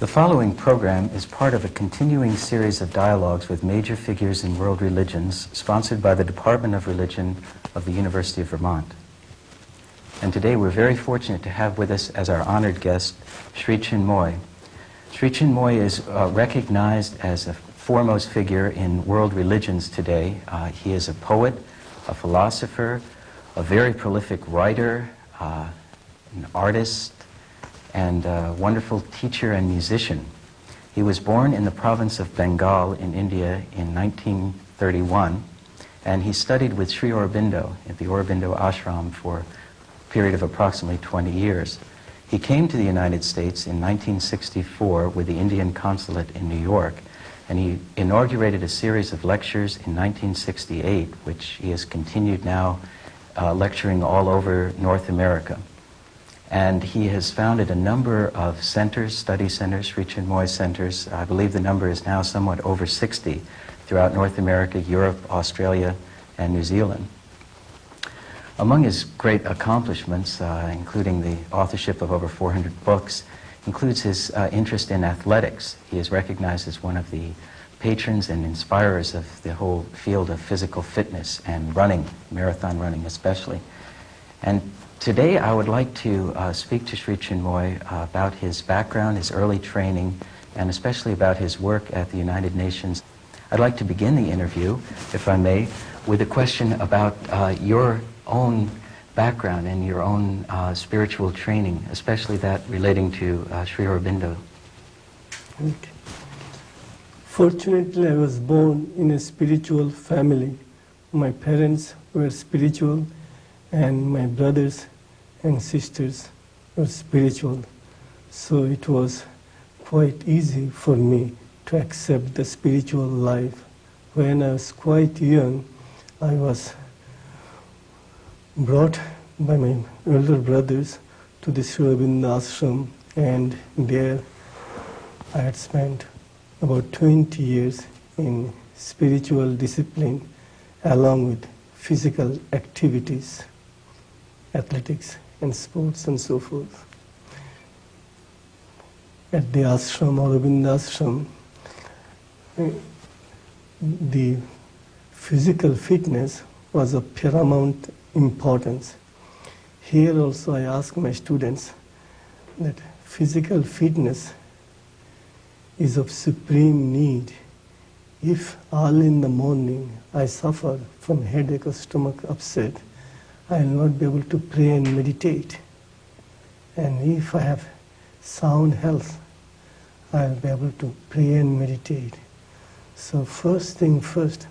The following program is part of a continuing series of dialogues with major figures in world religions sponsored by the Department of Religion of the University of Vermont. And today we're very fortunate to have with us as our honored guest Sri Chinmoy. Sri Chinmoy is uh, recognized as a foremost figure in world religions today. Uh, he is a poet, a philosopher, a very prolific writer, uh, an artist, and a wonderful teacher and musician. He was born in the province of Bengal in India in 1931, and he studied with Sri Aurobindo at the Aurobindo ashram for a period of approximately 20 years. He came to the United States in 1964 with the Indian consulate in New York, and he inaugurated a series of lectures in 1968, which he has continued now uh, lecturing all over North America. And he has founded a number of centers, study centers, Sri Chinmoy centers. I believe the number is now somewhat over 60 throughout North America, Europe, Australia, and New Zealand. Among his great accomplishments, uh, including the authorship of over 400 books, includes his uh, interest in athletics. He is recognized as one of the patrons and inspirers of the whole field of physical fitness and running, marathon running especially. And today I would like to uh, speak to Sri Chinmoy uh, about his background, his early training, and especially about his work at the United Nations. I'd like to begin the interview, if I may, with a question about uh, your own background and your own uh, spiritual training, especially that relating to uh, Sri Aurobindo. Okay. Fortunately, I was born in a spiritual family. My parents were spiritual, and my brothers and sisters were spiritual. So it was quite easy for me to accept the spiritual life. When I was quite young, I was brought by my elder brothers to the Sri ashram, and there I had spent about 20 years in spiritual discipline along with physical activities, athletics and sports and so forth. At the ashram, Aurobindo ashram, eh, the physical fitness was of paramount importance. Here also I ask my students that physical fitness is of supreme need. If early in the morning I suffer from headache or stomach upset, I will not be able to pray and meditate. And if I have sound health, I will be able to pray and meditate. So first thing first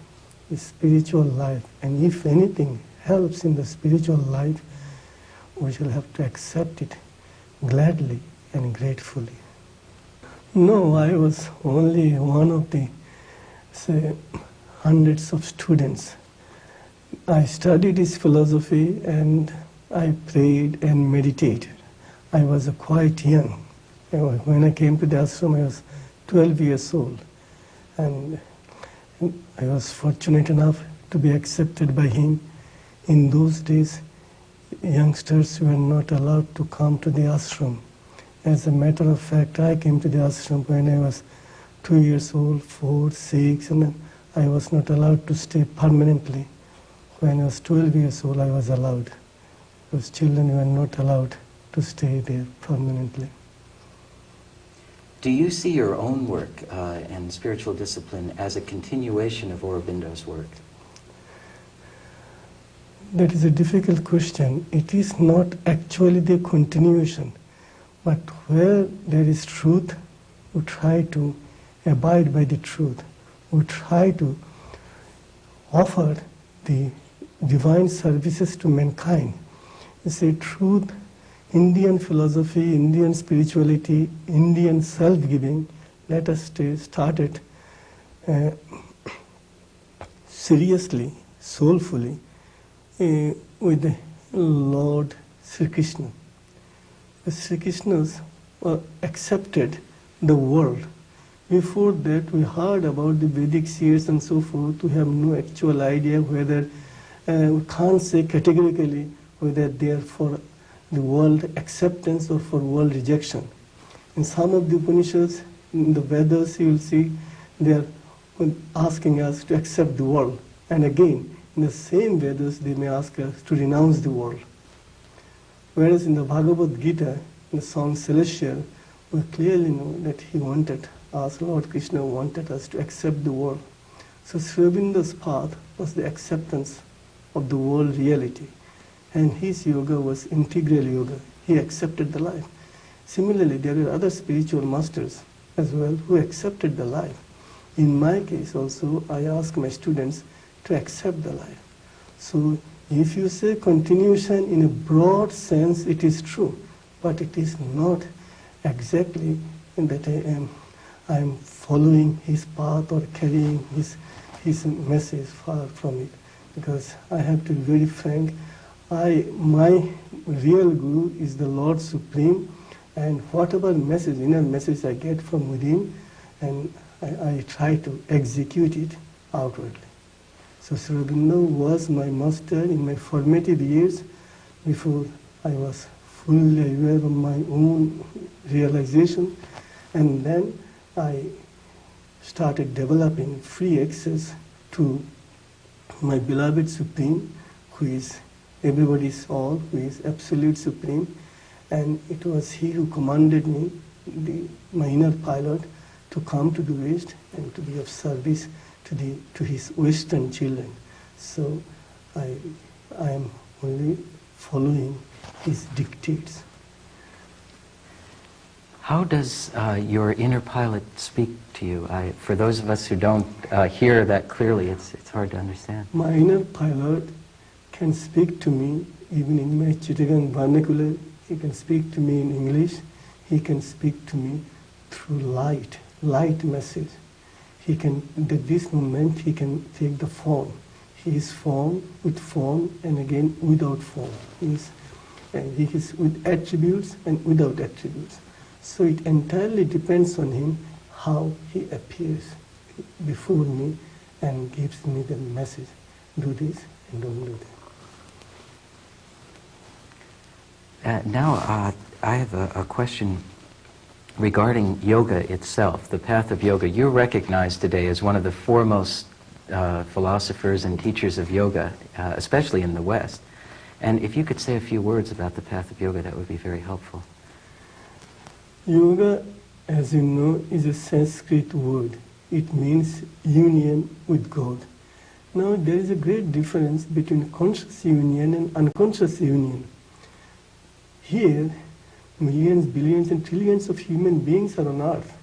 is spiritual life. And if anything helps in the spiritual life, we shall have to accept it gladly and gratefully. No, I was only one of the, say, hundreds of students. I studied his philosophy and I prayed and meditated. I was a quite young. When I came to the ashram, I was 12 years old. And I was fortunate enough to be accepted by him. In those days, youngsters were not allowed to come to the ashram. As a matter of fact, I came to the ashram when I was two years old, four, six, and I was not allowed to stay permanently. When I was 12 years old, I was allowed. Those children were not allowed to stay there permanently. Do you see your own work uh, and spiritual discipline as a continuation of Aurobindo's work? That is a difficult question. It is not actually the continuation, but where there is truth, we try to abide by the truth. We try to offer the divine services to mankind. You see, truth, Indian philosophy, Indian spirituality, Indian self-giving, let us start it uh, seriously, soulfully, uh, with Lord Sri Krishna. Sri Krishnas uh, accepted the world. Before that, we heard about the Vedic seers and so forth. We have no actual idea whether, Uh, we can't say categorically whether they are for the world acceptance or for world rejection. In some of the Upanishads, in the Vedas, you will see they are asking us to accept the world. And again, in the same Vedas, they may ask us to renounce the world. Whereas in the Bhagavad Gita, in the song Celestial, we clearly know that he wanted us, Lord Krishna wanted us to accept the world. So Sri path was the acceptance of the world reality. And his yoga was integral yoga. He accepted the life. Similarly, there are other spiritual masters as well who accepted the life. In my case also, I ask my students to accept the life. So if you say continuation in a broad sense, it is true, but it is not exactly that I am I am following his path or carrying his his message far from it. Because I have to be very frank, I my real guru is the Lord Supreme, and whatever message, inner message I get from within, and I, I try to execute it outwardly. So Sri Aurobindo was my master in my formative years before I was fully aware of my own realization. And then I started developing free access to my beloved Supreme, who is everybody's all, who is absolute Supreme. And it was he who commanded me, the, my inner pilot, to come to the West and to be of service to, the, to his Western children. So I, I am only following his dictates. How does uh, your inner pilot speak to you? I, for those of us who don't uh, hear that clearly, it's, it's hard to understand. My inner pilot can speak to me even in my Chittagong vernacular. He can speak to me in English. He can speak to me through light, light message. He can, at this moment, he can take the form. He is form with form and again without form. He is, and he is with attributes and without attributes. So it entirely depends on him how he appears before me and gives me the message do this and don't do that. Uh, now, uh, I have a, a, question regarding yoga itself, the path of yoga. You're recognized today as one of the foremost uh, philosophers and teachers of yoga, uh, especially in the West. And if you could say a few words about the path of yoga, that would be very helpful. Yoga, as you know, is a Sanskrit word. It means union with God. Now, there is a great difference between conscious union and unconscious union. Here, millions, billions, and trillions of human beings are on earth.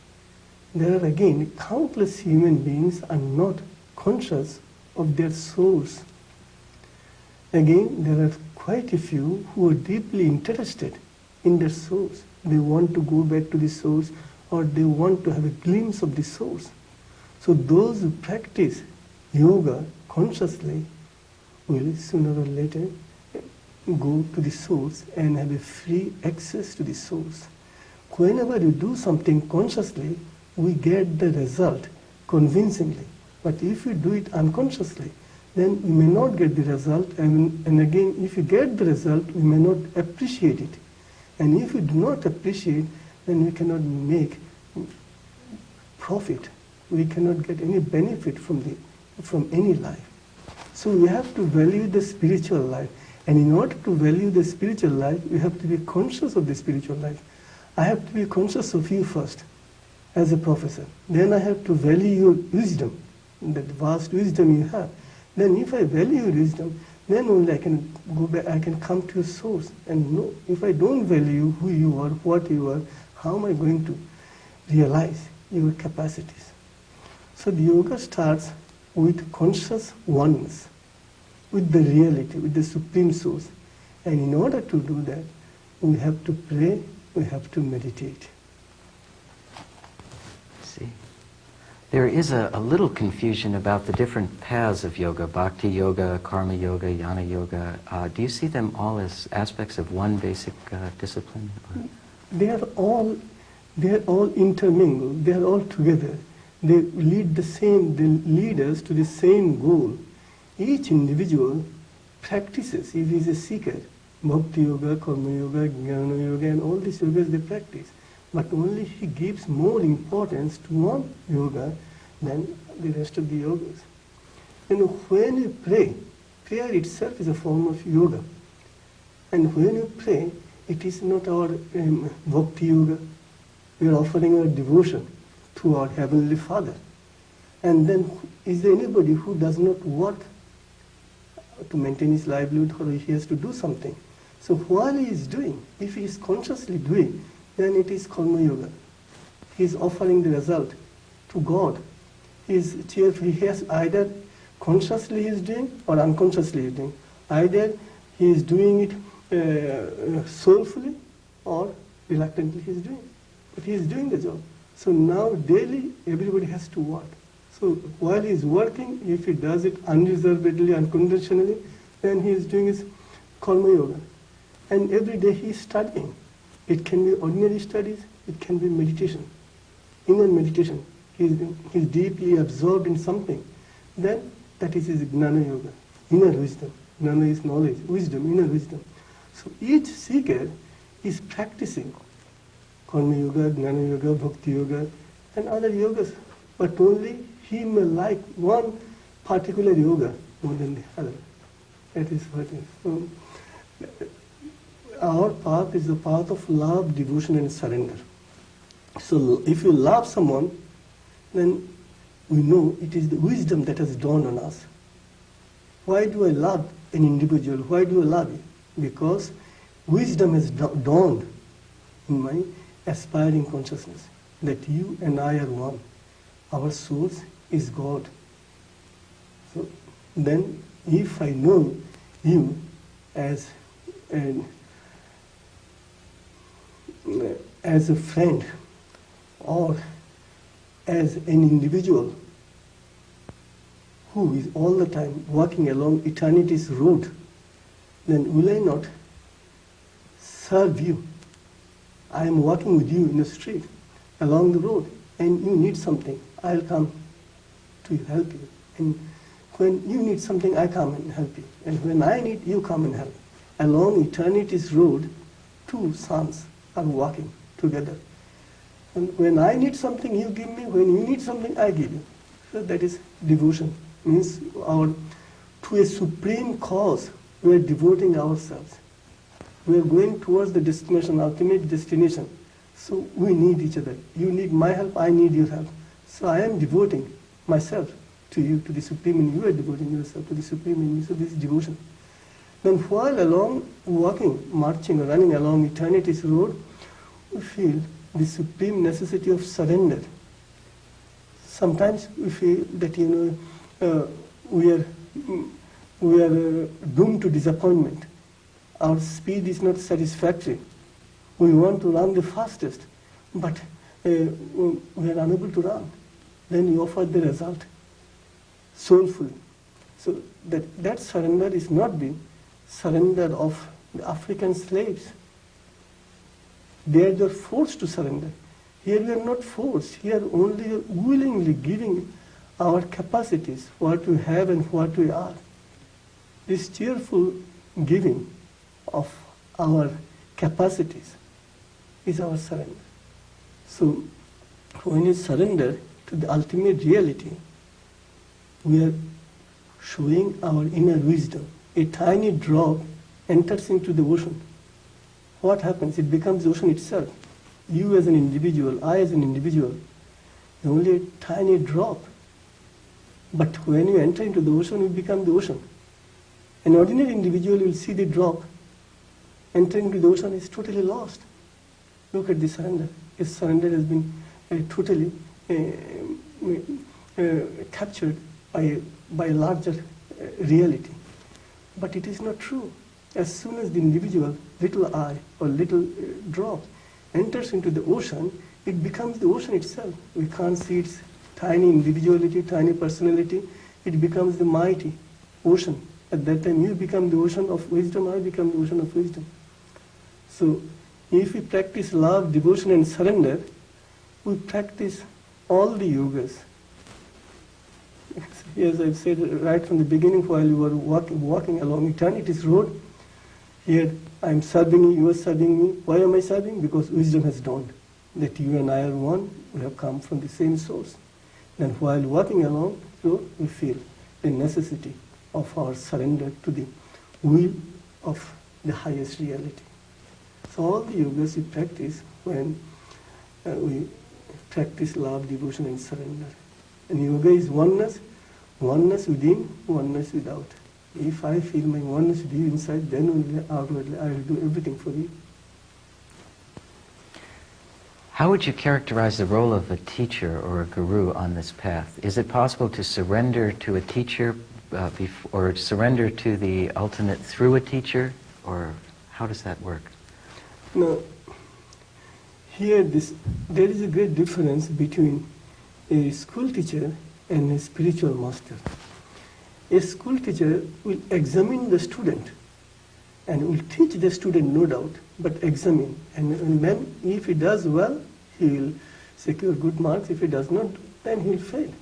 There are again countless human beings are not conscious of their souls. Again, there are quite a few who are deeply interested in their souls they want to go back to the source or they want to have a glimpse of the source. So those who practice yoga consciously will sooner or later go to the source and have a free access to the source. Whenever you do something consciously, we get the result convincingly. But if you do it unconsciously, then we may not get the result. And, and again, if you get the result, we may not appreciate it. And if we do not appreciate, then we cannot make profit. We cannot get any benefit from, the, from any life. So we have to value the spiritual life. And in order to value the spiritual life, we have to be conscious of the spiritual life. I have to be conscious of you first, as a professor. Then I have to value your wisdom, that vast wisdom you have. Then if I value your wisdom, then only I can go back, I can come to a source and know if I don't value who you are, what you are, how am I going to realize your capacities? So the yoga starts with conscious oneness, with the reality, with the supreme source. And in order to do that, we have to pray, we have to meditate. There is a, a, little confusion about the different paths of yoga, bhakti yoga, karma yoga, jnana yoga. Uh, do you see them all as aspects of one basic uh, discipline? They are all, they are all intermingled. They are all together. They lead the same, they lead us to the same goal. Each individual practices, if he is a seeker, bhakti yoga, karma yoga, jnana yoga, and all these yogas they practice. But only he gives more importance to one yoga than the rest of the yogas. And when you pray, prayer itself is a form of yoga. And when you pray, it is not our um, bhakti yoga. We are offering our devotion to our Heavenly Father. And then, is there anybody who does not work to maintain his livelihood or he has to do something? So while he is doing, if he is consciously doing, then it is karma yoga. He is offering the result to God. He is cheerful. He has either consciously he is doing or unconsciously he is doing. Either he is doing it uh, soulfully or reluctantly he is doing. But he is doing the job. So now daily everybody has to work. So while he is working, if he does it unreservedly, unconditionally, then he is doing his karma yoga. And every day he is studying. It can be ordinary studies, it can be meditation, inner meditation. He is, he is deeply absorbed in something. Then that is his gnana yoga, inner wisdom. Gnana is knowledge, wisdom, inner wisdom. So each seeker is practicing karma yoga, gnana yoga, bhakti yoga, and other yogas. But only he may like one particular yoga more than the other. That is what is. So, our path is the path of love, devotion, and surrender. So if you love someone, then we know it is the wisdom that has dawned on us. Why do I love an individual? Why do I love you? Because wisdom has dawned in my aspiring consciousness that you and I are one. Our source is God. So then, if I know you as an as a friend or as an individual who is all the time walking along eternity's road, then will I not serve you? I am walking with you in the street, along the road, and you need something. I'll come to help you. And when you need something, I come and help you. And when I need, you come and help. Along eternity's road, two sons are walking together. And when I need something, you give me. When you need something, I give you. So that is devotion. Means our to a supreme cause, we are devoting ourselves. We are going towards the destination, ultimate destination. So we need each other. You need my help, I need your help. So I am devoting myself to you, to the Supreme, and you are devoting yourself to the Supreme in me. So this is devotion. Then while along walking, marching, running along eternity's road, we feel the supreme necessity of surrender. Sometimes we feel that you know uh, we are we are uh, doomed to disappointment. Our speed is not satisfactory. We want to run the fastest, but uh, we are unable to run. Then you offer the result soulfully. So that, that surrender is not the surrender of the African slaves. There they are forced to surrender. Here we are not forced. Here only willingly giving our capacities, what we have and what we are. This cheerful giving of our capacities is our surrender. So when you surrender to the ultimate reality, we are showing our inner wisdom a tiny drop enters into the ocean, what happens? It becomes the ocean itself. You as an individual, I as an individual, only a tiny drop. But when you enter into the ocean, you become the ocean. An ordinary individual will see the drop, entering into the ocean is totally lost. Look at the surrender. His surrender has been uh, totally uh, uh, captured by, by a larger uh, reality. But it is not true. As soon as the individual, little eye or little uh, drop, enters into the ocean, it becomes the ocean itself. We can't see its tiny individuality, tiny personality. It becomes the mighty ocean. At that time, you become the ocean of wisdom, I become the ocean of wisdom. So, if we practice love, devotion, and surrender, we practice all the yogas as I've said right from the beginning while you were walking, walking along eternity's road, here I'm serving you, you are serving me. Why am I serving? Because wisdom has dawned. that you and I are one, we have come from the same source. And while walking along, so we feel the necessity of our surrender to the will of the highest reality. So all the yogas we practice when uh, we practice love, devotion, and surrender. And yoga is oneness, oneness within, oneness without. If I feel my oneness with you inside, then only outwardly I will do everything for you. How would you characterize the role of a teacher or a guru on this path? Is it possible to surrender to a teacher uh, or surrender to the ultimate through a teacher? Or how does that work? Now, here this, there is a great difference between a school teacher and a spiritual master. A school teacher will examine the student and will teach the student, no doubt, but examine. And, then, if he does well, he will secure good marks. If he does not, then he will fail.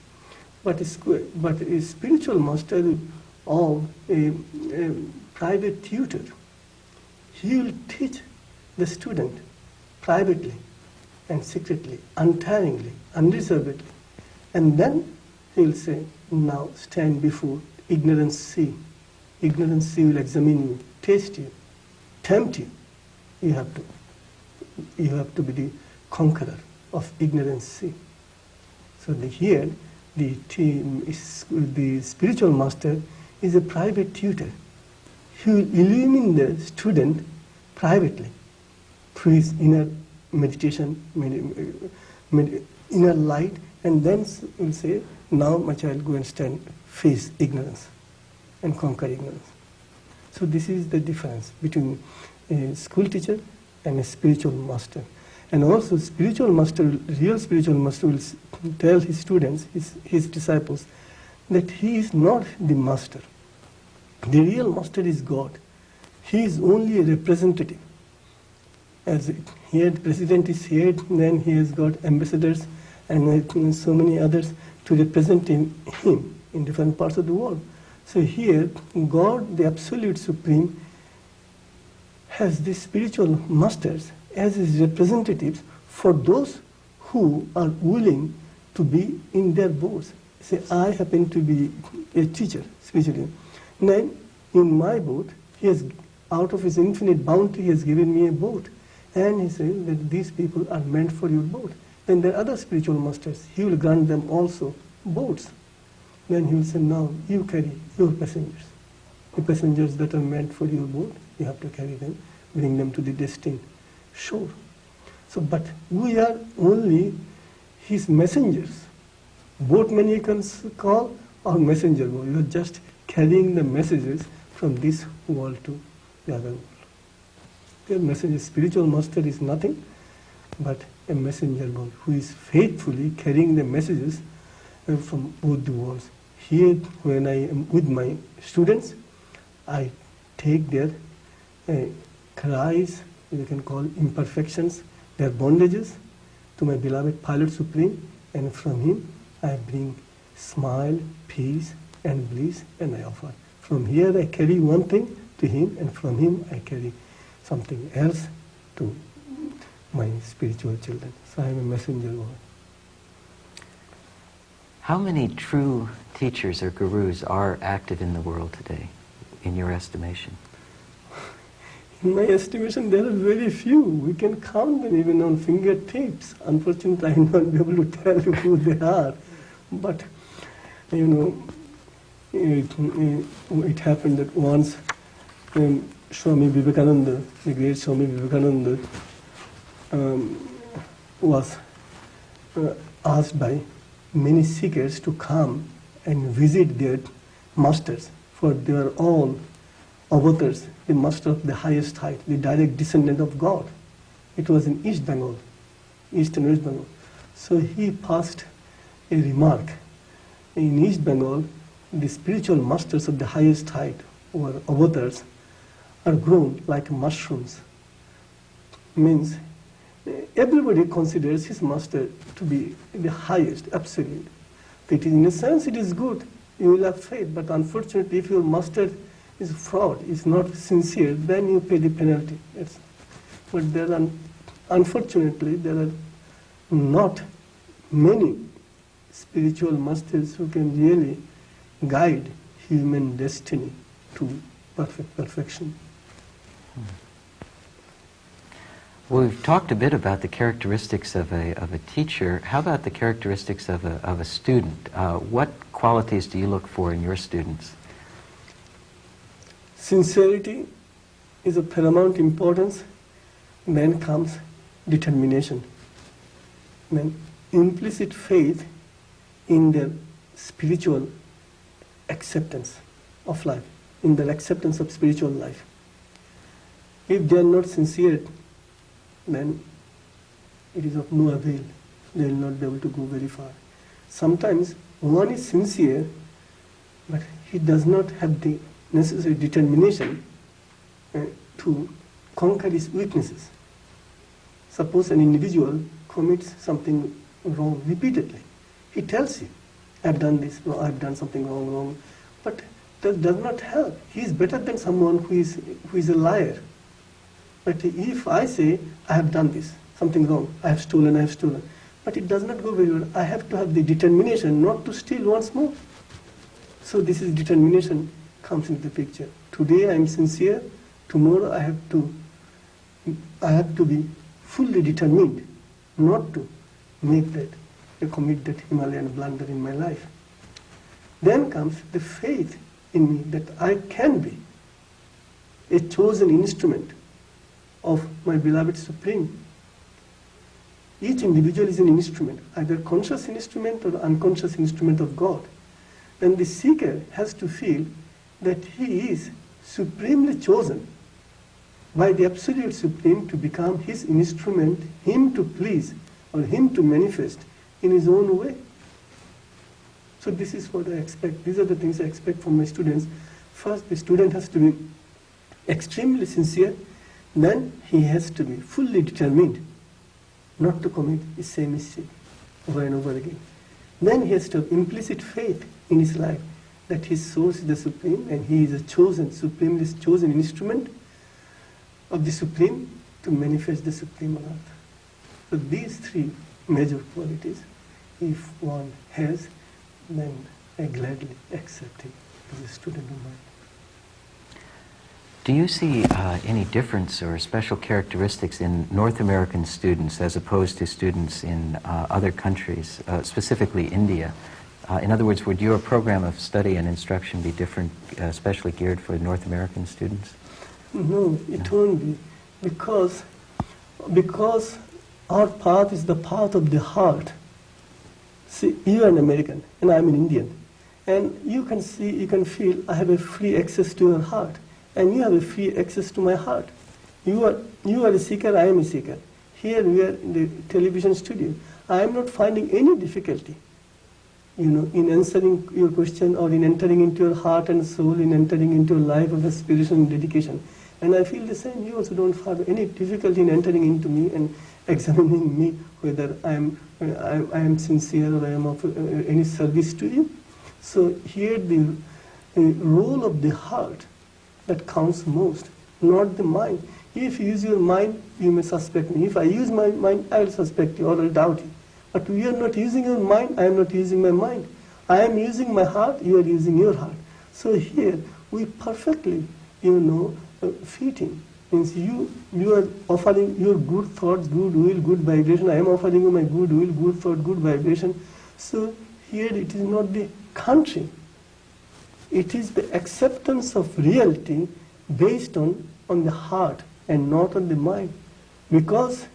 But a, but a spiritual master or a, a private tutor, he will teach the student privately and secretly, untiringly, unreservedly. And then he'll say, now stand before ignorance sea. Ignorance sea will examine you, taste you, tempt you. You have to, you have to be the conqueror of ignorance sea. So the, here, the, team is, the spiritual master is a private tutor. He will illumine the student privately through his inner meditation, med- med- inner light, and then will say, now my child go and stand, face ignorance and conquer ignorance. So this is the difference between a school teacher and a spiritual master. And also spiritual master, real spiritual master will tell his students, his, his disciples, that he is not the master. The real master is God. He is only a representative as here the president is here, then he has got ambassadors and so many others to represent him, him in different parts of the world. So here, God, the Absolute Supreme, has these spiritual masters as his representatives for those who are willing to be in their boards. Say, I happen to be a teacher, spiritually. Then, in my boat, he has, out of his infinite bounty, he has given me a boat. And he says that these people are meant for your boat. Then there are other spiritual masters. He will grant them also boats. Then he will say, now you carry your passengers. The passengers that are meant for your boat, you have to carry them, bring them to the destined shore. So, but we are only his messengers. Boatmen you can call or messenger boy. You are just carrying the messages from this world to the other world. The messenger, spiritual master is nothing but a messenger boy who is faithfully carrying the messages uh, from both the worlds. Here, when I am with my students, I take their uh, cries, you can call imperfections, their bondages to my beloved Pilot Supreme, and from him I bring smile, peace, and bliss, and I offer. From here I carry one thing to him, and from him I carry something else to my spiritual children. So I am a messenger boy. How many true teachers or gurus are active in the world today, in your estimation? In my estimation, there are very few. We can count them even on fingertips. Unfortunately, I will not be able to tell you who they are. But, you know, it, it, it happened that once um, Swami Vivekananda, the great Swami Vivekananda, um, was uh, asked by many seekers to come and visit their masters, for they are all avatars, the master of the highest height, the direct descendant of God. It was in East Bengal, East Bengal. So he passed a remark. In East Bengal, the spiritual masters of the highest height, or avatars, are grown like mushrooms. Means everybody considers his master to be the highest, absolute. Is, in a sense, it is good. You will have faith, but unfortunately, if your master is fraud, is not sincere, then you pay the penalty. But there are, unfortunately, there are not many spiritual masters who can really guide human destiny to perfect perfection. Well, we've talked a bit about the characteristics of a, of a teacher. How about the characteristics of a, of a student? Uh, what qualities do you look for in your students? Sincerity is of paramount importance. Then comes determination. Then implicit faith in their spiritual acceptance of life, in their acceptance of spiritual life. If they are not sincere, then it is of no avail. They will not be able to go very far. Sometimes one is sincere, but he does not have the necessary determination uh, to conquer his weaknesses. Suppose an individual commits something wrong repeatedly. He tells you, I've done this, I've done something wrong, wrong. But that does not help. He is better than someone who is, who is a liar. But if I say, I have done this, something wrong, I have stolen, I have stolen, but it does not go very well. I have to have the determination not to steal once more. So this is determination comes into the picture. Today I am sincere, tomorrow I have to, I have to be fully determined not to make that, to commit that Himalayan blunder in my life. Then comes the faith in me that I can be a chosen instrument of my beloved Supreme. Each individual is an instrument, either conscious instrument or unconscious instrument of God. And the seeker has to feel that he is supremely chosen by the Absolute Supreme to become his instrument, him to please or him to manifest in his own way. So this is what I expect. These are the things I expect from my students. First, the student has to be extremely sincere. Then he has to be fully determined not to commit the same mistake over and over again. Then he has to have implicit faith in his life that his source is the Supreme and he is a chosen, supremely chosen instrument of the Supreme to manifest the Supreme on earth. So these three major qualities, if one has, then I gladly accept him as a student of mine. Do you see uh, any difference or special characteristics in North American students as opposed to students in uh, other countries, uh, specifically India? Uh, in other words, would your program of study and instruction be different, uh, especially geared for North American students? No, it won't be. Because, because our path is the path of the heart. See, you are an American and I'm an Indian. And you can see, you can feel I have a free access to your heart. And you have a free access to my heart. You are, you are a seeker, I am a seeker. Here we are in the television studio. I am not finding any difficulty you know, in answering your question or in entering into your heart and soul, in entering into a life of a spiritual dedication. And I feel the same. You also don't have any difficulty in entering into me and examining me whether I am, I, I am sincere or I am of uh, any service to you. So here the uh, role of the heart that counts most, not the mind. If you use your mind, you may suspect me. If I use my mind, I will suspect you or I will doubt you. But we are not using your mind, I am not using my mind. I am using my heart, you are using your heart. So here we perfectly, you know, uh, fitting. Means you, you are offering your good thoughts, good will, good vibration. I am offering you my good will, good thought, good vibration. So here it is not the country. It is the acceptance of reality based on, on the heart and not on the mind. Because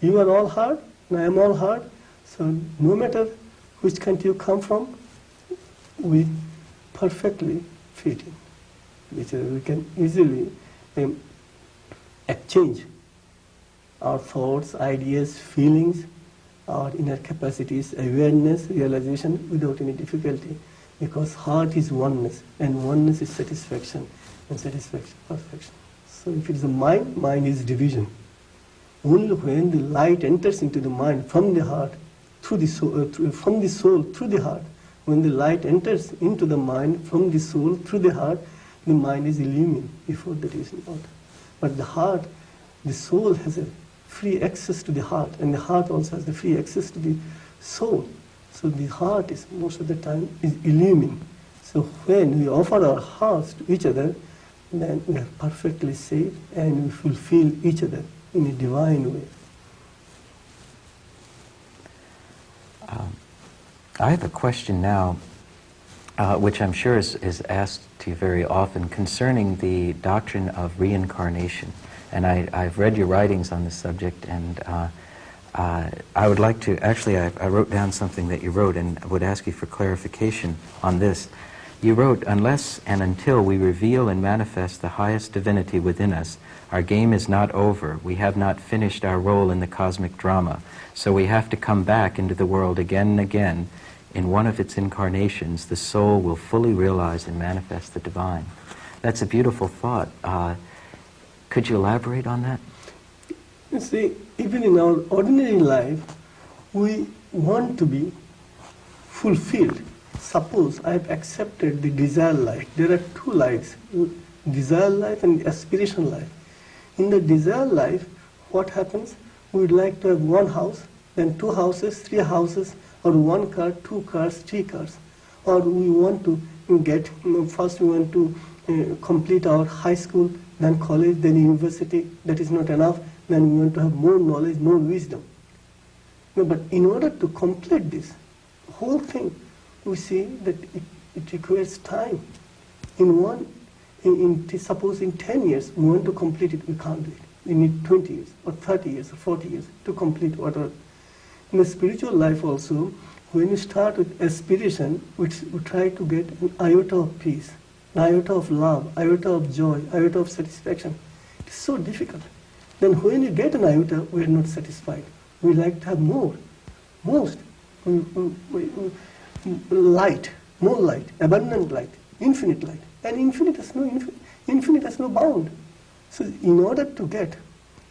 you are all heart and I am all heart, so no matter which country you come from, we perfectly fit in. Which we can easily um, exchange our thoughts, ideas, feelings, our inner capacities, awareness, realization without any difficulty. Because heart is oneness, and oneness is satisfaction, and satisfaction perfection. So if it is a mind, mind is division. Only when the light enters into the mind from the heart, through the soul, uh, through, from the soul through the heart. When the light enters into the mind from the soul through the heart, the mind is illumined. Before that is not. But the heart, the soul has a free access to the heart, and the heart also has the free access to the soul. So the heart is most of the time is illumined. So when we offer our hearts to each other, then we are perfectly safe and we fulfill each other in a divine way. Um, I have a question now, uh, which I'm sure is, is asked to you very often, concerning the doctrine of reincarnation. And I, I've read your writings on this subject, and uh, uh, I would like to, actually, I, I wrote down something that you wrote and I would ask you for clarification on this. You wrote, unless and until we reveal and manifest the highest divinity within us, our game is not over. We have not finished our role in the cosmic drama. So we have to come back into the world again and again. In one of its incarnations, the soul will fully realize and manifest the divine. That's a beautiful thought. Uh, could you elaborate on that? You see, even in our ordinary life, we want to be fulfilled. Suppose I have accepted the desire life. There are two lives, desire life and aspiration life. In the desire life, what happens? We would like to have one house, then two houses, three houses, or one car, two cars, three cars. Or we want to get, first we want to uh, complete our high school, then college, then university. That is not enough. Then we want to have more knowledge, more wisdom. No, but in order to complete this whole thing, we see that it, it requires time. In one, in, in, suppose in 10 years, we want to complete it, we can't do it. We need 20 years, or 30 years, or 40 years to complete whatever. In the spiritual life also, when you start with aspiration, which we try to get an iota of peace, an iota of love, iota of joy, iota of satisfaction. It is so difficult. Then when you get an iota, we are not satisfied. We like to have more, most, we, we, we, light, more light, abundant light, infinite light. And infinite has no infinite, infinite has no bound. So in order to get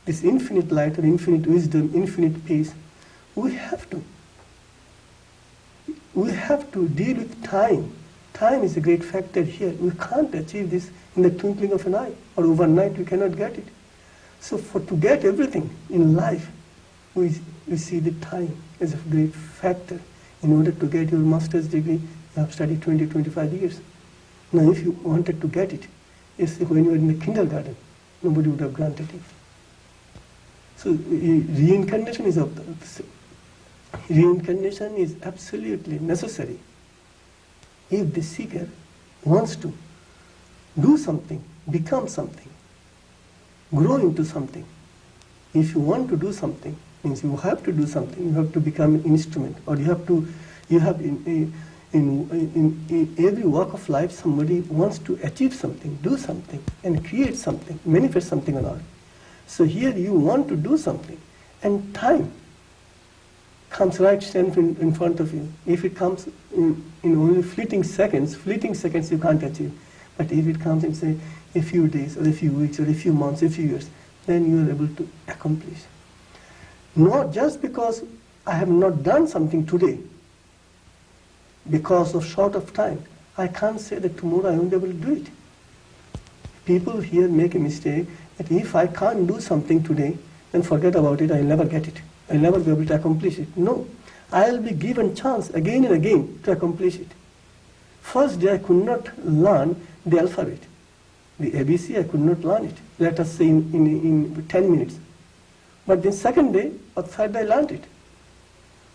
this infinite light or infinite wisdom, infinite peace, we have to we have to deal with time. Time is a great factor here. We can't achieve this in the twinkling of an eye, or overnight we cannot get it. So for to get everything in life, we, we see the time as a great factor. In order to get your master's degree, you have studied 20, 25 years. Now if you wanted to get it, it's when you were in the kindergarten, nobody would have granted it. So reincarnation is of the, reincarnation is absolutely necessary if the seeker wants to do something, become something, grow into something. If you want to do something, means you have to do something, you have to become an instrument, or you have to, you have in, in, in, in every walk of life, somebody wants to achieve something, do something, and create something, manifest something on earth. So here you want to do something, and time comes right stand in, in front of you. If it comes in, in only fleeting seconds, fleeting seconds you can't achieve. But if it comes in, say, a few days, or a few weeks, or a few months, a few years, then you are able to accomplish. Not just because I have not done something today, because of short of time, I can't say that tomorrow I won't be able to do it. People here make a mistake that if I can't do something today, then forget about it, I'll never get it. I'll never be able to accomplish it. No, I'll be given chance again and again to accomplish it. First day I could not learn the alphabet. The ABC I could not learn it. Let us say in, in, in 10 minutes. But the second day or third day I learned it.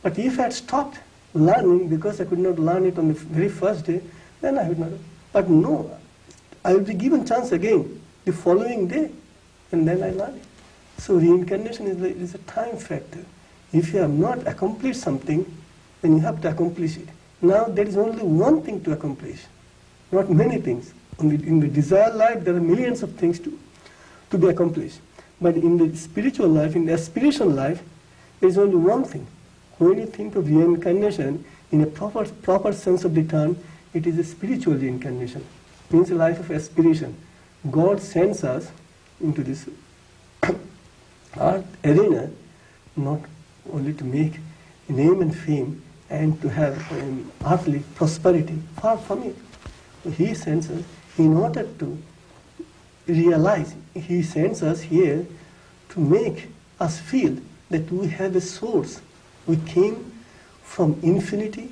But if I had stopped learning because I could not learn it on the very first day, then I would not. But no, I will be given chance again the following day, and then I learn it. So reincarnation is, is a time factor. If you have not accomplished something, then you have to accomplish it. Now there is only one thing to accomplish, not many things. In the desire life, there are millions of things to, to be accomplished. But in the spiritual life, in the aspiration life, there is only one thing. When you think of reincarnation, in a proper, proper sense of the term, it is a spiritual reincarnation. It means a life of aspiration. God sends us into this art arena not only to make name and fame and to have um, earthly prosperity, far from it. He sends us in order to realize, He sends us here to make us feel that we have a source. We came from infinity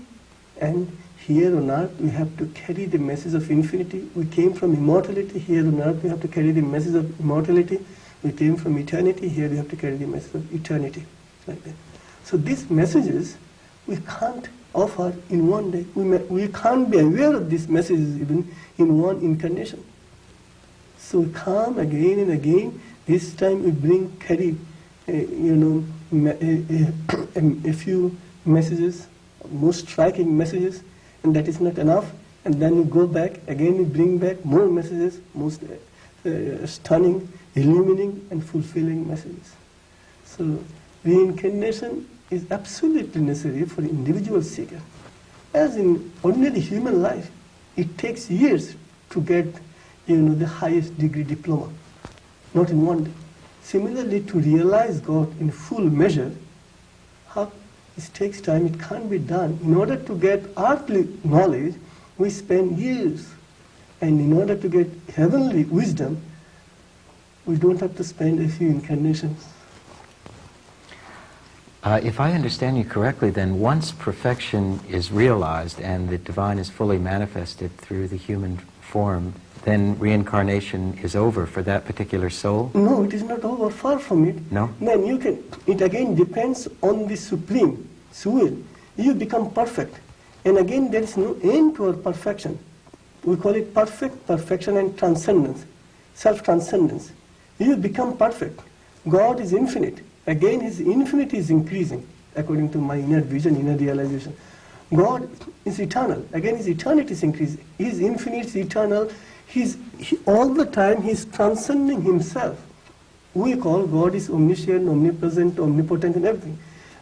and here on earth we have to carry the message of infinity. We came from immortality, here on earth we have to carry the message of immortality. We came from eternity, here we have to carry the message of eternity. Like that. So these messages we can't offer in one day. We, may, we can't be aware of these messages even in one incarnation. So come again and again. This time we bring, carry, uh, you know, a, a, a, few messages, most striking messages, and that is not enough. And then we go back, again we bring back more messages, most uh, uh, stunning, illuminating, and fulfilling messages. So reincarnation is absolutely necessary for individual seeker. As in ordinary human life, it takes years to get you know, the highest degree diploma, not in one day. Similarly, to realize God in full measure, how it takes time, it can't be done. In order to get earthly knowledge, we spend years. And in order to get heavenly wisdom, we don't have to spend a few incarnations. Uh, if I understand you correctly, then once perfection is realized and the divine is fully manifested through the human form, then reincarnation is over for that particular soul? No, it is not over. Far from it. No. Then you can. It again depends on the supreme will. You become perfect, and again there is no end to our perfection. We call it perfect perfection and transcendence, self-transcendence. You become perfect. God is infinite. Again, His infinity is increasing according to my inner vision, inner realization. God is eternal. Again, His eternity is increasing. His infinite is eternal. He's, he, all the time He's transcending Himself. We call God is omniscient, omnipresent, omnipotent, and everything.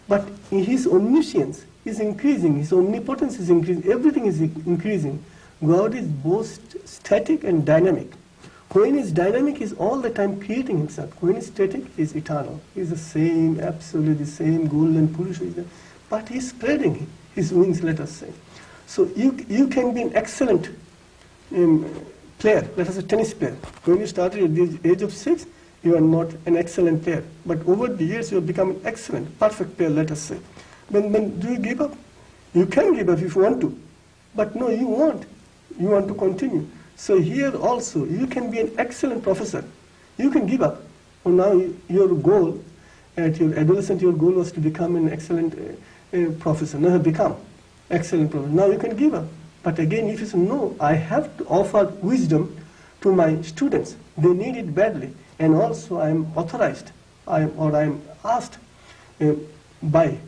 But His omniscience is increasing. His omnipotence is increasing. Everything is increasing. God is both static and dynamic. When is dynamic, is all the time creating himself. When is static, is eternal. He's the same, absolutely the same golden Purusha. But he's spreading his wings, let us say. So you, you can be an excellent um, player, let us say tennis player. When you started at the age of six, you are not an excellent player. But over the years, you have become an excellent, perfect player, let us say. Then, then do you give up? You can give up if you want to. But no, you won't. You want to continue. So here also, you can be an excellent professor. You can give up. Well, now your goal, at your adolescent, your goal was to become an excellent uh, uh, professor. Now become excellent professor. Now you can give up. But again, if you say, no, I have to offer wisdom to my students. They need it badly. And also I am authorized, I am, or I am asked uh, by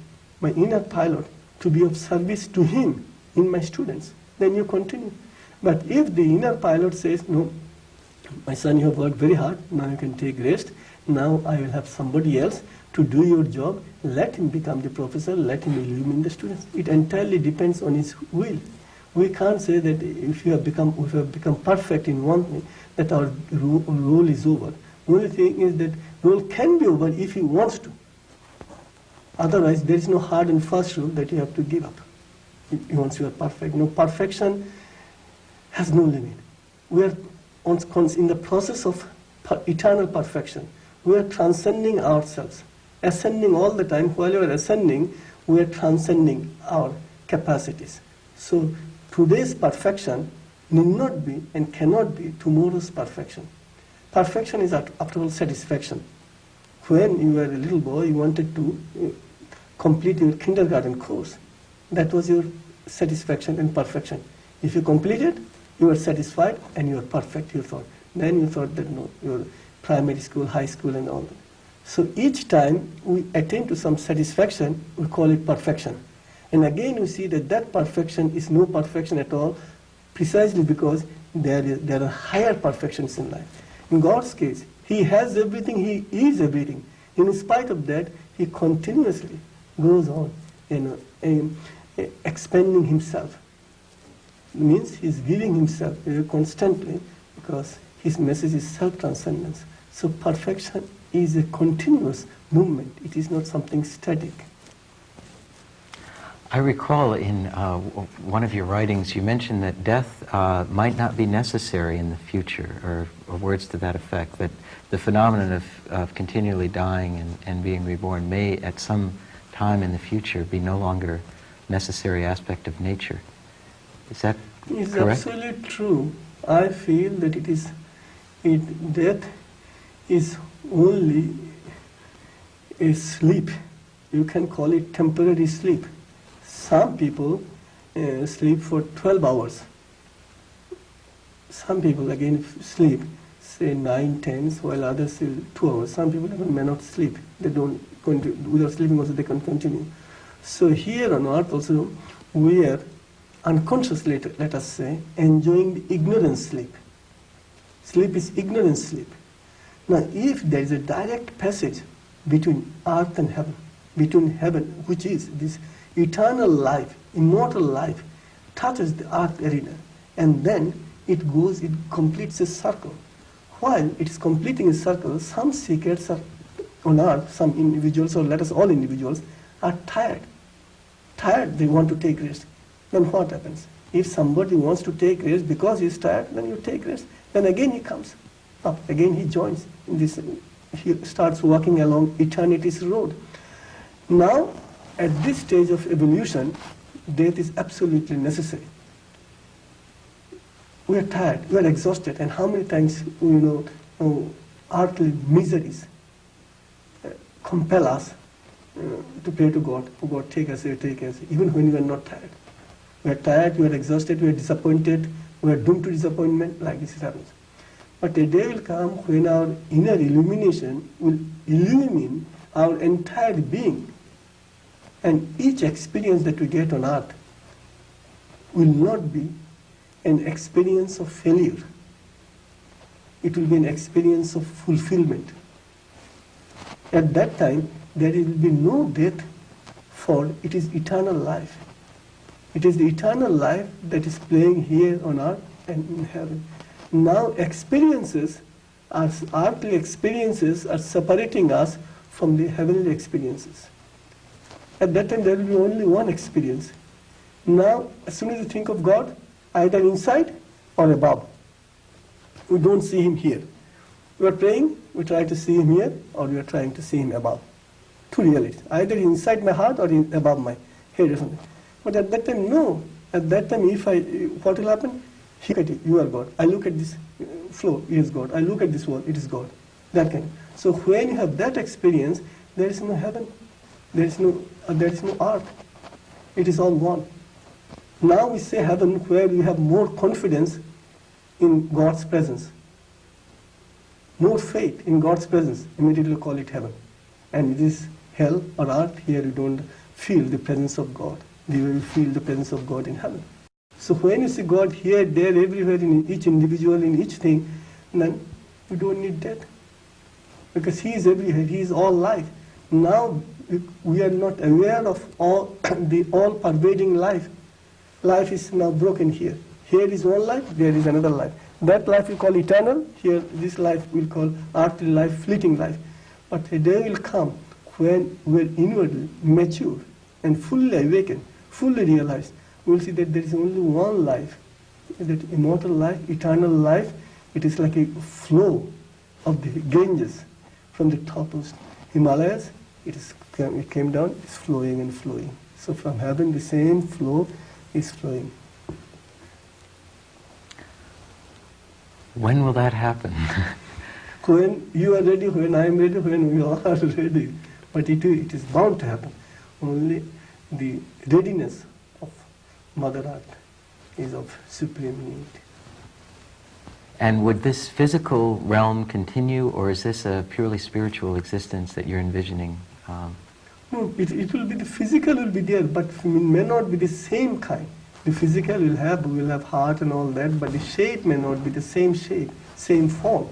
my inner pilot to be of service to him in my students. Then you continue. But if the inner pilot says, no, my son, you have worked very hard, now you can take rest, now I will have somebody else to do your job, let him become the professor, let him illumine the students. It entirely depends on his will. We can't say that if you have become, if you have become perfect in one thing, that our role is over. The only thing is that role can be over if he wants to. Otherwise, there is no hard and fast rule that you have to give up once you are perfect. No perfection has no limit. We are in the process of eternal perfection. We are transcending ourselves, ascending all the time. While we are ascending, we are transcending our capacities. So today's perfection need not be and cannot be tomorrow's perfection. Perfection is, after all, satisfaction. When you were a little boy, you wanted to uh, complete your kindergarten course. That was your satisfaction and perfection. If you complete it, you are satisfied and you are perfect, you thought. Then you thought that no, your primary school, high school and all that. So each time we attain to some satisfaction, we call it perfection. And again we see that that perfection is no perfection at all, precisely because there, is, there are higher perfections in life. In God's case, He has everything, He is everything. In spite of that, He continuously goes on you know, um, expanding Himself means he's giving himself constantly because his message is self-transcendence. So perfection is a continuous movement. It is not something static. I recall in uh, one of your writings you mentioned that death uh, might not be necessary in the future, or, or words to that effect, that the phenomenon of, of continually dying and, and being reborn may at some time in the future be no longer necessary aspect of nature. Is that It's correct? absolutely true. I feel that it is, it, death is only a sleep. You can call it temporary sleep. Some people uh, sleep for 12 hours. Some people again sleep, say 9, 10, while others sleep 2 hours. Some people even may not sleep. They don't, continue, without sleeping also they can continue. So here on earth also, we are unconsciously, let- us say, enjoying the ignorance sleep. Sleep is ignorance sleep. Now, if there is a direct passage between earth and heaven, between heaven, which is this eternal life, immortal life, touches the earth arena, and then it goes, it completes a circle. While it is completing a circle, some seekers are on earth, some individuals, or let us all individuals, are tired. Tired, they want to take rest. Then what happens? If somebody wants to take rest because he is tired, then you take rest. Then again he comes up. Again he joins in this. He starts walking along eternity's road. Now, at this stage of evolution, death is absolutely necessary. We are tired, we are exhausted, and how many times you know oh, earthly miseries uh, compel us uh, to pray to God. Oh God, take us take us, even when we are not tired. We are tired, we are exhausted, we are disappointed, we are doomed to disappointment, like this happens. But a day will come when our inner illumination will illumine our entire being. And each experience that we get on earth will not be an experience of failure. It will be an experience of fulfillment. At that time, there will be no death, for it is eternal life. It is the eternal life that is playing here on earth and in heaven. Now, experiences, our earthly experiences, are separating us from the heavenly experiences. At that time, there will be only one experience. Now, as soon as you think of God, either inside or above. We don't see Him here. We are praying, we try to see Him here, or we are trying to see Him above. Two realities. Either inside my heart or in, above my head or something. But at that time, no. At that time, if I, what will happen? He at it, you are God. I look at this uh, floor, it is God. I look at this wall, it is God. That kind. So when you have that experience, there is no heaven, there is no, uh, there is no earth. It is all one. Now we say heaven where we have more confidence in God's presence, more faith in God's presence. Immediately call it heaven. And this hell or earth, here you don't feel the presence of God. You will feel the presence of God in heaven. So when you see God here, there, everywhere, in each individual, in each thing, then you don't need death. Because He is everywhere, He is all life. Now we are not aware of all the all pervading life. Life is now broken here. Here is one life, there is another life. That life we call eternal, here this life we'll call earthly life, fleeting life. But a day will come when we're inwardly mature and fully awakened, fully realized. We'll see that there is only one life, that immortal life, eternal life. It is like a flow of the Ganges from the top of Himalayas. It, is, it came down, it's flowing and flowing. So from heaven, the same flow is flowing. When will that happen? when you are ready, when I am ready, when we all are ready. But it, it is bound to happen. Only the readiness of Mother Earth is of supreme need. and would this physical realm continue, or is this a purely spiritual existence that you're envisioning? Um, No, it, it will be the physical will be there, but it may not be the same kind. The physical will have will have heart and all that, but the shape may not be the same shape, same form.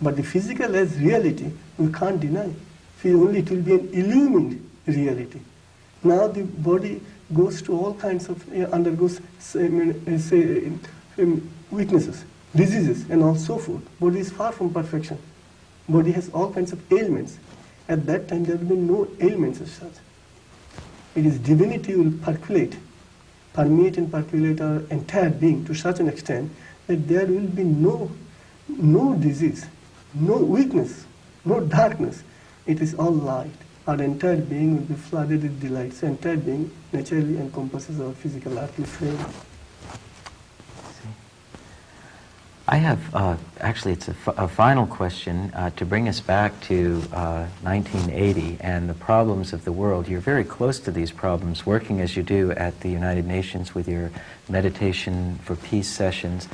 But the physical as reality, we can't deny. Only it will be an illumined reality. Now the body goes to all kinds of uh, undergoes uh, say, um, weaknesses, diseases, and all so forth. Body is far from perfection. Body has all kinds of ailments. At that time, there will be no ailments as such. it is divinity will percolate, permeate and percolate our entire being to such an extent that there will be no, no disease, no weakness, no darkness. It is all light. Our entire being will be flooded with delight. So entire being naturally encompasses our physical earthly frame. I have, uh, actually, it's a, final question uh, to bring us back to uh, 1980 and the problems of the world. You're very close to these problems, working as you do at the United Nations with your meditation for peace sessions.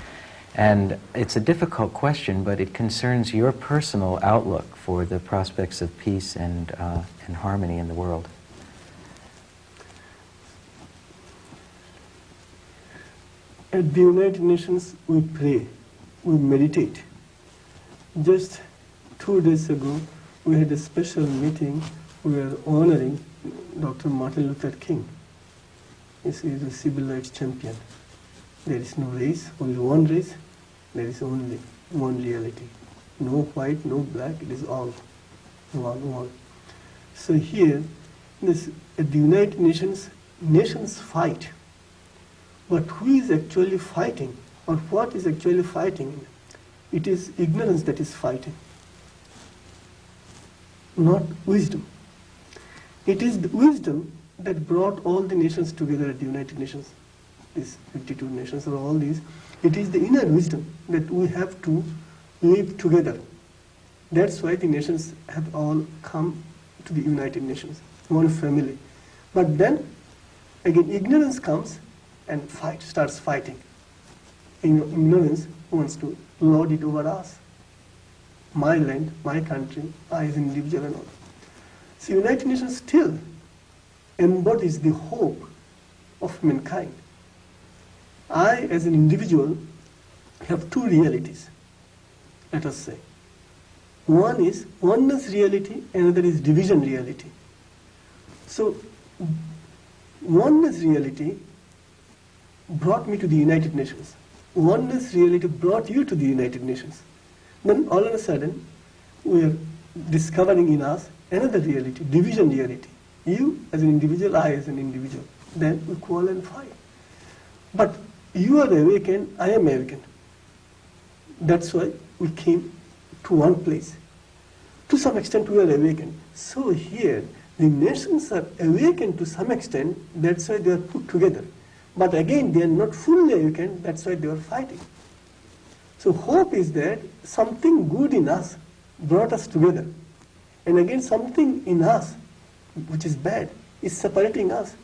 And it's a difficult question, but it concerns your personal outlook for the prospects of peace and, uh, and harmony in the world. At the United Nations, we pray, we meditate. Just two days ago, we had a special meeting. We were honoring Dr. Martin Luther King. He is a civil rights champion. There is no race, only one race. There is only one reality. No white, no black. It is all one, one. So here, this at the United Nations, nations fight but who is actually fighting or what is actually fighting? It is ignorance that is fighting, not wisdom. It is the wisdom that brought all the nations together at the United Nations, these 52 nations or all these. It is the inner wisdom that we have to live together. That's why the nations have all come to the United Nations, one family. But then, again, ignorance comes and fight, starts fighting. Ignorance wants to lord it over us. My land, my country, I as individual and all. So United Nations still embodies the hope of mankind. I as an individual have two realities, let us say. One is oneness reality, another is division reality. So oneness reality brought me to the United Nations. Oneness reality brought you to the United Nations. Then all of a sudden, we are discovering in us another reality, division reality. You as an individual, I as an individual. Then we quarrel and fight. But you are awakened, I am awakened. That's why we came to one place. To some extent, we are awakened. So here, the nations are awakened to some extent, that's why they are put together. But again, they are not fully awakened, that's why they are fighting. So hope is that something good in us brought us together. And again, something in us, which is bad, is separating us.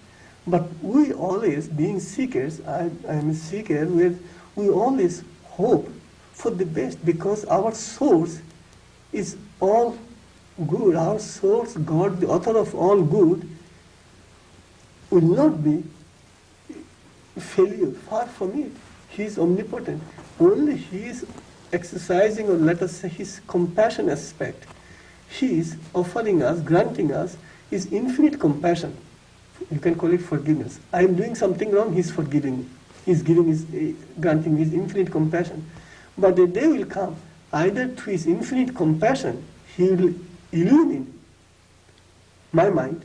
But we always, being seekers, I, am a seeker, we, we always hope for the best because our source is all good. Our source, God, the author of all good, will not be failure. Far from it. He is omnipotent. Only He is exercising, or let us say, His compassion aspect. He is offering us, granting us His infinite compassion. You can call it forgiveness. I am doing something wrong, He is forgiving me. He is giving his, uh, granting His infinite compassion. But the day will come, either through His infinite compassion, He will illumine my mind,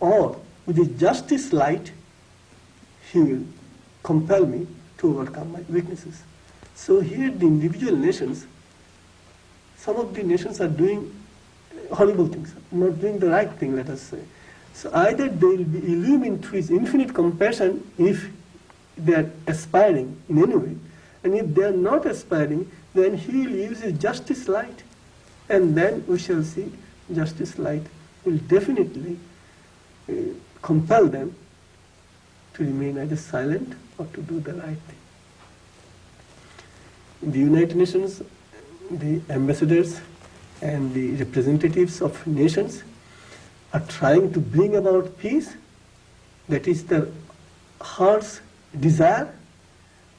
or with His justice light, he will compel me to overcome my weaknesses. So here the individual nations, some of the nations are doing horrible things, not doing the right thing, let us say. So either they will be illumined through his infinite compassion if they are aspiring in any way, and if they are not aspiring, then he will use his justice light. And then we shall see justice light will definitely uh, compel them to remain either silent or to do the right thing. In the United Nations, the ambassadors and the representatives of nations are trying to bring about peace. That is the heart's desire,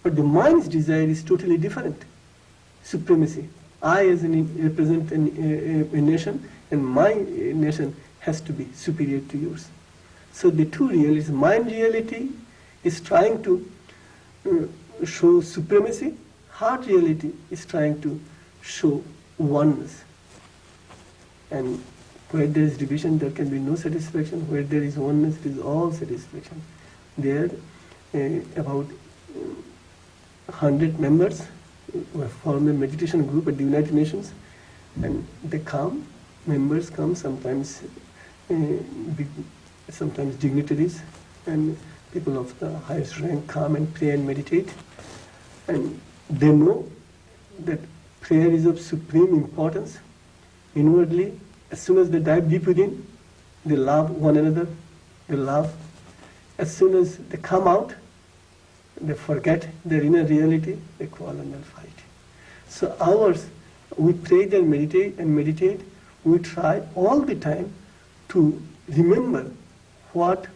but the mind's desire is totally different. Supremacy. I, as an represent a, a, a nation, and my nation has to be superior to yours. So the two realities, mind reality is trying to uh, show supremacy, heart reality is trying to show oneness. And Where there is division, there can be no satisfaction. Where there is oneness, it is all satisfaction. There, uh, about uh, 100 members uh, form a meditation group at the United Nations, and they come, members come, sometimes, uh, big, sometimes dignitaries, and people of the highest rank come and pray and meditate. And they know that prayer is of supreme importance. Inwardly, as soon as they dive deep within, they love one another, they love. As soon as they come out, they forget their inner reality, they quarrel and they fight. So ours, we pray and meditate and meditate, we try all the time to remember what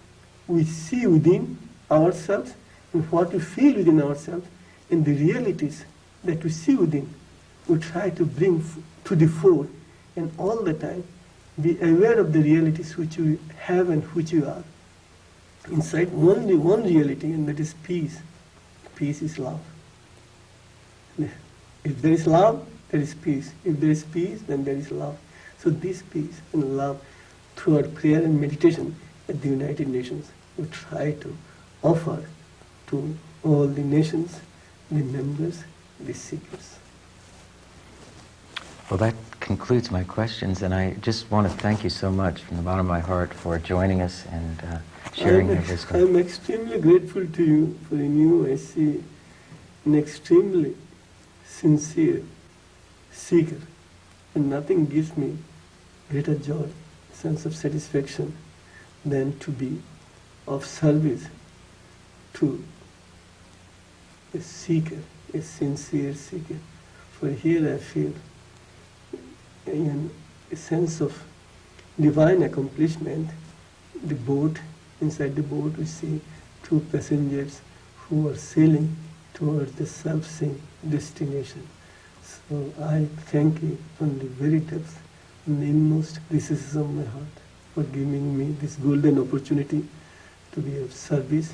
we see within ourselves and what we feel within ourselves and the realities that we see within. We try to bring to the fore and all the time be aware of the realities which we have and which we are. Inside only one reality, and that is peace. Peace is love. If there is love, there is peace. If there is peace, then there is love. So this peace and love through our prayer and meditation at the United Nations, we try to offer to all the nations, the members, the seekers. Well, that concludes my questions, and I just want to thank you so much from the bottom of my heart for joining us and uh, sharing I'm, your wisdom. I'm extremely grateful to you for in you I see an extremely sincere seeker, and nothing gives me greater joy, sense of satisfaction than to be of service to a seeker, a sincere seeker. For here I feel in a sense of divine accomplishment. The boat, inside the boat, we see two passengers who are sailing towards the self-same destination. So I thank you from the very depth, from the inmost recesses of my heart for giving me this golden opportunity to be of service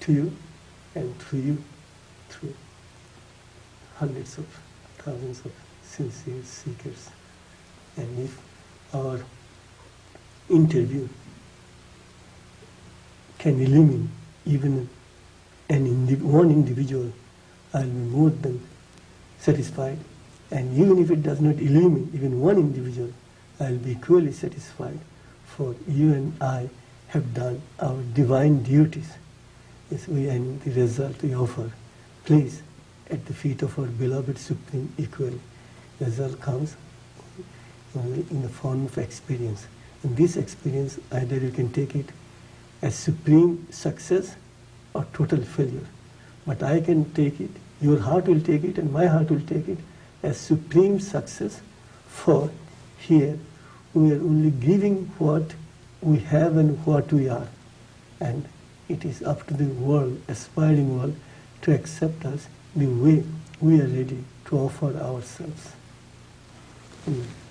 to you and through you, through hundreds of thousands of sincere seekers. And if our interview can eliminate even an indi- one individual, I'll be more than satisfied. And even if it does not eliminate even one individual, I'll be equally satisfied. For you and I have done our divine duties. Yes, we, and the result we offer, please, at the feet of our beloved Supreme Equal, result comes only in the form of experience. And this experience, either you can take it as supreme success or total failure. But I can take it, your heart will take it, and my heart will take it as supreme success. For here we are only giving what we have and what we are. And it is up to the world, aspiring world, to accept us the way we are ready to offer ourselves. Amen.